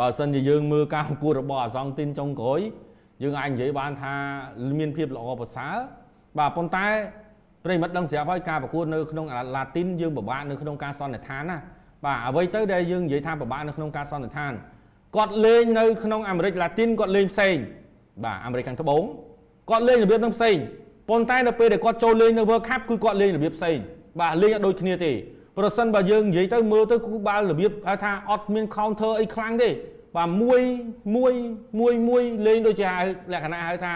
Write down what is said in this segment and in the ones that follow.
បើសិនជាយើងមើលការប្រកួតរបស់អាសង់ទីនចុងក្រោយយើងអាចនិយាយបានថាមានភាពល្អប្រសើរបាទប៉ុន្តែប្រិមិត្តដឹងស្រាប់ហើយការប្រកួតនៅក្នុងឡាទីនយើងពិបាកនៅក្នុងការសន្និដ្ឋានណាបាទអ្វីទៅដែលយើងនិយាយថាពិបាកនៅក្នុងការសន្និដ្ឋានគាត់លេងនៅក្នុងអាមេរិកឡាទីនគាត់លេងផ្សេងបាទអាមេរិកខាងត្បូងគាត់លេងរបៀបនឹងផ្សេងប៉ុន្តែនៅពេលដែលគាត់ចូលលេងនៅ World Cup គឺគាត់លេងរបៀបផ្សេងបាទលេងអត់ដូចគ្នាទេ ប្រសិនបើយើងនិយាយទៅមើលទៅគឺបាល់របៀបហៅថាអត់មាន counter អីខ្លាំងទេបាទមួយមួយមួយមួយលេងដូចជាហៅលក្ខណៈហៅថា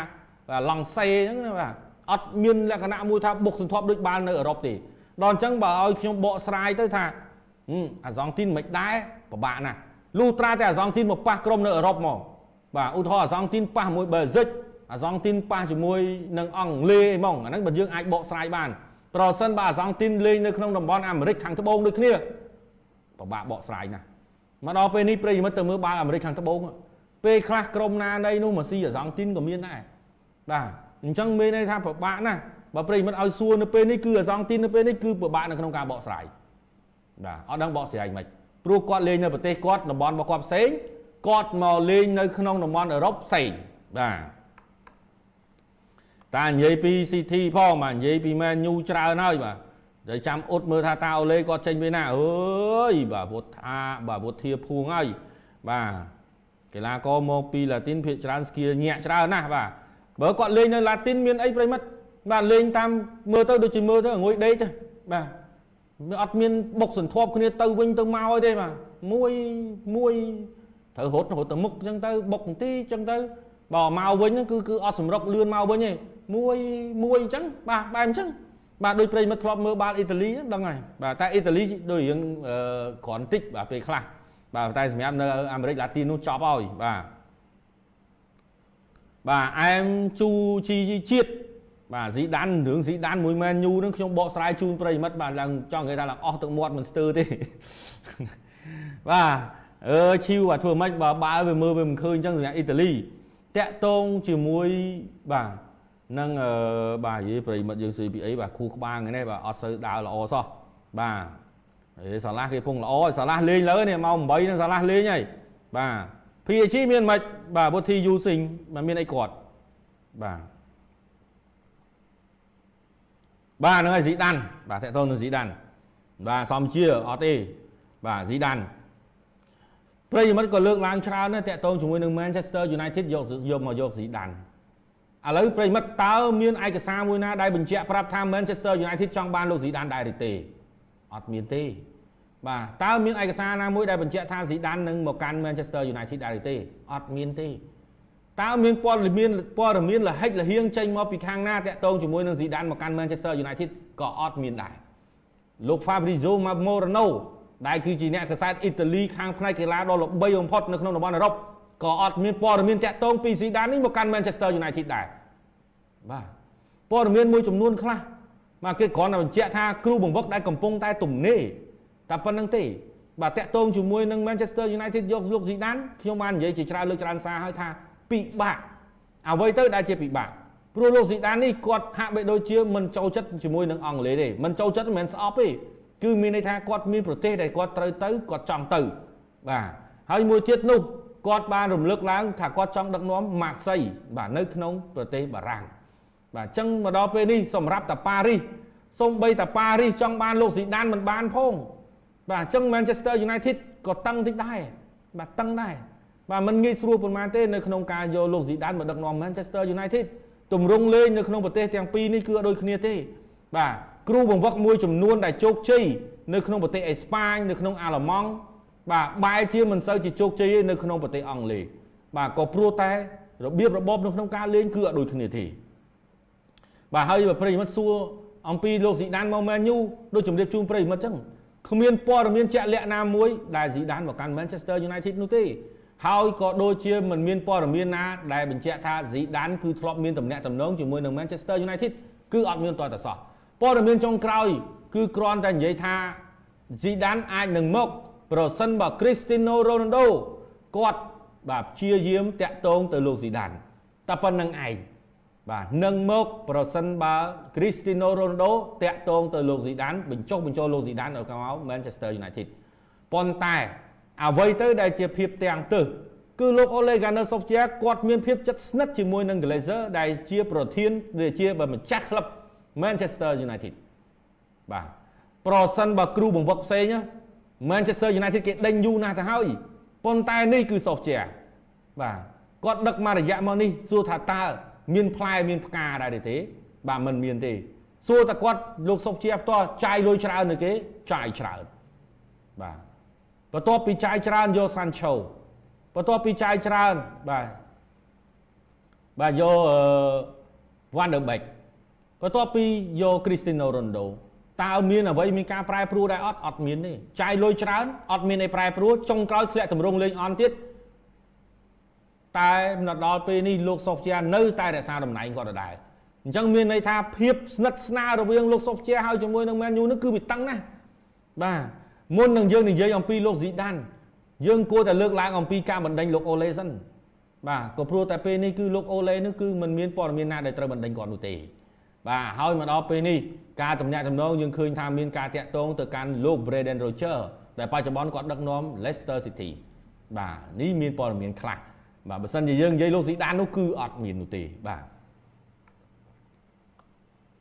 ឡង់សេអញ្ចឹងណាបាទអត់មានលក្ខណៈមួយថាបុកសន្ធាប់ដូចបាល់នៅអឺរ៉ុបទេដល់អញ្ចឹងបើឲ្យខ្ញុំបកស្រាយទៅថាអាសង់ទីនមិនដែរពិបាកណាស់លុះត្រាតែអាសង់ទីនមកប៉ះក្រុមនៅអឺរ៉ុបមកបាទឧទាហរណ៍អាសង់ទីនប៉ះមួយបែលហ្សិកអាសង់ទីនប៉ះជាមួយនឹងអង់គ្លេសអីហ្មងអាហ្នឹងបើយើងអាចបកស្រាយបាន ប្រសិនបើអាសង់ទីនលេងនៅក្នុងតំបន់អាមេរិកខាងត្បូងដូចគ្នាពិបាកបកស្រាយណាស់មកដល់ពេលនេះប្រិយមិត្តទៅមើលបាល់អាមេរិកខាងត្បូងពេលខ្លះក្រុមណានៃនោះមកស៊ីអាសង់ទីនក៏មានដែរបាទអញ្ចឹងមានន័យថាពិបាកណាស់បើប្រិយមិត្តឲ្យសួរនៅពេលនេះគឺអាសង់ទីននៅពេលនេះគឺពិបាកនៅក្នុងការបកស្រាយបាទអត់ដឹងបកស្រាយមិនព្រោះគាត់លេងនៅប្រទេសគាត់តំបន់របស់គាត់ផ្សេងគាត់មកលេងនៅក្នុងតំបន់អឺរ៉ុបផ្សេងបាទ តានិយាយពី CT ផងបាទនិយាយពី Man U ច្រើនហើយបាទតែចាំអ៊ុតមើលថាតាអូឡេគាត់ចេញពីណាអើយបាទពុតថាបាទពុតធាភួងហើយបាទកីឡាករមកពីឡាទីនភាគច្រើនស្គីញាក់ច្រើនណាស់បាទបើគាត់លេងនៅឡាទីនមានអីប្រិមិត្តបាទលេងតាមមើលទៅដូចជាមើលទៅងុយដេកចាបាទអត់មានបុកសន្ធាប់គ្នាទៅវិញទៅមកទេបាទមួយមួយត្រូវរត់រត់ទៅមុខអញ្ចឹងទៅបុកបន្តិចអញ្ចឹងទៅ បើមកវិញគឺគឺអត់សម្រុកលឿនមកវិញទេមួយមួយអញ្ចឹងបាទបែបអញ្ចឹងបាទដូចប្រិមិត្តធ្លាប់មើលបាល់អ៊ីតាលីដឹងហើយបាទតែអ៊ីតាលីដូចរឿងគ្រាន់តិចបាទពេលខ្លះបាទតែសម្រាប់នៅអាមេរិកឡាទីននោះចប់ហើយបាទបាទអែមជូជីជាតិបាទស៊ីដានរឿងស៊ីដានមួយមែនញូនឹងខ្ញុំបកស្រាយជូនប្រិមិត្តបាទឡើងចង់និយាយថាឡើងអស់ទឹកមាត់មិនស្ទើរទេបាទអឺឈីវអាធ្វើម៉េចបើបាល់វាមើលវាមិនឃើញអញ្ចឹងសម្រាប់អ៊ីតាលី តាក់តងជាមួយបាទនឹងបាទនិយាយប្រិមិត្តយើង CPA បាទគូក្បាលថ្ងៃនេះបាទអត់សូវដើរល្អសោះបាទអេសាឡាគេពងល្អសាឡាលេងលើនេះមក8នឹងសាឡាលេងហើយបាទ PSG មានមិនបាទពុធីយូស៊ីងមិនមានអីគាត់បាទបាទហ្នឹងហើយស៊ីដានបាទតើតើនឹងស៊ីដានបាទសំជាអត់ទេបាទស៊ីដាន ប្រិយមិត្តក៏លើកឡើងច្រើនដែរតើតើជាមួយនឹង Manchester United យកយកមកយកស៊ីដានឥឡូវប្រិមិត្តតើមានឯកសារមួយណាដែលបញ្ជាក់ប្រាប់ថា Manchester United ចង់បានលោកស៊ីដានដែរឬទេអត់មានទេបាទតើមានឯកសារណាមួយដែលបញ្ជាក់ថាស៊ីដាននឹងមកកាន់ Manchester United ដែរឬទេអត់មានទេតើមានព័ត៌មានព័ត៌មានលហិចលហៀងចេញមកពីខាងណាតាក់ទងជាមួយនឹងស៊ីដានមកកាន់ Manchester United ក៏អត់មានដែរលោក Fabrizio Morano ដែលគឺជាអ្នកកសែតអ៊ីតាលីខាងផ្នែកកីឡាដ៏ល្បីបំផុតនៅក្នុងតំបន់អឺរ៉ុបក៏អត់មានព័ត៌មានតាក់ទងពីស៊ីដាននេះមកកាន់ Manchester United ដែរបាទព័ត៌មានមួយចំនួនខ្លះបាទគេគ្រាន់តែបញ្ជាក់ថាគ្រូបង្វឹកដែលកំពុងតែទំនេរតែប៉ុណ្្នឹងទេបាទតាក់ទងជាមួយនឹង Manchester United យកលោកស៊ីដានខ្ញុំបាននិយាយជាច្រើនលើកច្រើនសារហើយថាពិបាកអ្វីទៅដែលជាពិបាកព្រោះលោកស៊ីដាននេះគាត់ហាក់បីដូចជាមិនចូលចិត្តជាមួយនឹងអង់គ្លេសទេមិនចូលចិត្តមិនមែនស្អប់ទេ គឺមានន័យថាគាត់មានប្រទេសដែលគាត់ត្រូវទៅគាត់ចង់ទៅ បាទហើយមួយទៀតនោះគាត់បានរំលឹកឡើងថាគាត់ចង់ដឹកនាំម៉ាក់សីបាទនៅក្នុងប្រទេសបារាំងបាទអញ្ចឹងមកដល់ពេលនេះសម្រាប់តាប៉ារីសសូម្បីតាប៉ារីសចង់បានលោកស៊ីដានមិនបានផងបាទអញ្ចឹង Manchester United ក៏តឹងតិចដែរបាទតឹងដែរបាទมันងាយស្រួលប៉ុន្មានទេនៅក្នុងការយកលោកស៊ីដានមកដឹកនាំ Manchester United ទម្រង់លេងនៅក្នុងប្រទេសទាំងពីរនេះគឺអត់ដូចគ្នាទេបាទ គ្រូបង្វឹកមួយចំនួនដែលជោគជ័យនៅក្នុងប្រទេសអេស្ប៉ាញនៅក្នុងអាល្លឺម៉ង់បាទបែរជាមិនសូវជាជោគជ័យនៅក្នុងប្រទេសអង់គ្លេសបាទក៏ព្រោះតែរបៀបរបបនៅក្នុងការលេងគឺអត់ដូចគ្នាទេបាទហើយបើប្រិយមិត្តសួរអំពីលោកស៊ីដានមកមែនយូដូចជម្រាបជូនប្រិយមិត្តចឹងគ្មានព័ត៌មានជាក់លាក់ណាមួយដែលស៊ីដានមកកាន់ Manchester United នោះទេហើយក៏ដូចជាមិនមានព័ត៌មានណាដែលបញ្ជាក់ថាស៊ីដានគឺធ្លាប់មានតំណែងតំណងជាមួយនឹង Manchester United គឺអត់មានតតសោះ ព័ត៌មានចុងក្រោយ គឺគ្រាន់តែនិយាយថាស៊ីដានអាចនឹងមក ប្រសិនបើ Cristiano Ronaldo គាត់បាទព្យាយាមតាក់ទងទៅលោកស៊ីដានតែប៉ុណ្្នឹងឯងបាទនឹងមកប្រសិនបើ Cristiano Ronaldo តាក់ទងទៅលោកស៊ីដានបញ្ចុះបញ្ចូលលោកស៊ីដានឲ្យមក Manchester United ប៉ុន្តែអ្វីទៅដែលជាភាពទាំងទើសគឺលោក Ole Gunnar Solskjaer គាត់មានភាពជិតស្និទ្ធជាមួយនឹង Glazer ដែលជាប្រធានដែលជាម្ចាស់ក្លឹប Manchester United បាទប្រសិនបើគ្រូបង្វឹកផ្សេង Manchester United គេដេញយូរណាស់ទៅហើយប៉ុន្តែនេះគឺ Solskjaer បាទគាត់ដឹកមករយៈមកនេះសួរថាតើមានផ្លែមានផ្កាដែរទេ បាទមិនមានទេសួរតែគាត់លោកសុកជាផ្ទាល់ចាយលុយច្រើននៅគេចាយច្រើនបាទបន្ទាប់ពីចាយច្រើនយកសាន់ឆូបន្ទាប់ពីចាយច្រើនបាទបាទយកវ៉ាន់ដឺបេក បន្ទាប់ពីយកគ្រីស្ទីណូរ៉ូណូដូតើមានអ្វីមានការប្រែប្រួលដែរអត់អត់មានទេចាយលុយច្រើនអត់មានអីប្រែប្រួលចុងក្រោយធ្លាក់តម្រង់លេងអន់ទៀតតែមកដល់ពេលនេះលោកសុកជានៅតែរក្សាតំណែងគាត់ដដែលអញ្ចឹងមានន័យថាភាពស្និទ្ធស្នាលរវាងលោកសុកជាហើយជាមួយនឹងមែនយូនឹងគឺវាតឹងណាស់បាទមុននឹងយើងនិយាយអំពីលោកស៊ីដានយើងគួរតែលើកឡើងអំពីការបណ្ដេញលោកអូឡេសិនបាទក៏ព្រោះតែពេលនេះគឺលោកអូឡេនេះគឺมันមានព័ត៌មានណាដែលត្រូវបណ្ដេញគាត់នោះទេ បាទហើយមកដល់ពេលនេះការតំណាក់តំណងយើងឃើញថាមានការតាក់ទងទៅកាន់លោក Brendan Rodgers ដែលបច្ចុប្បន្នគាត់ដឹកនាំ Leicester City បាទនេះមានព័ត៌មានខ្លះបាទបើសិនជាយើងនិយាយលោកស៊ីដាននោះគឺអត់មាននោះទេបាទ